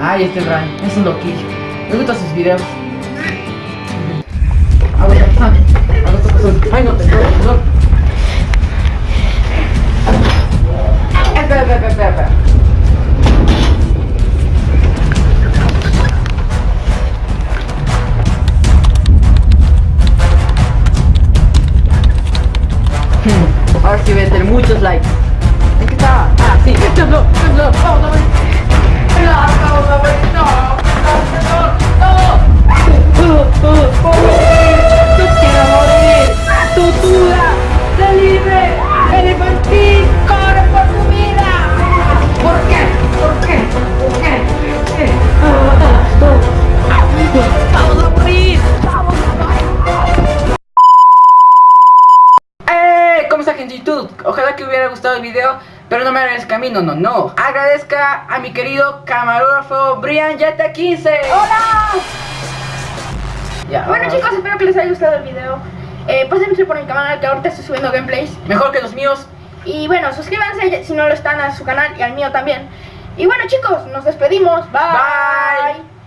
Ay, este Ryan, es un loquillo. Me gustan sus videos. Ay, no, te no. Espera, espera, espera, espera. Hmm, Ahora sí voy a tener muchos likes. ¿En qué estaba? Ojalá que hubiera gustado el video, pero no me agradezca a mí, no, no, no. Agradezca a mi querido camarógrafo Brian Yata 15. ¡Hola! Ya, Bueno vamos. chicos, espero que les haya gustado el video. Eh, pásense por mi canal que ahorita estoy subiendo gameplays. Mejor que los míos. Y bueno, suscríbanse si no lo están a su canal y al mío también. Y bueno chicos, nos despedimos. Bye. Bye.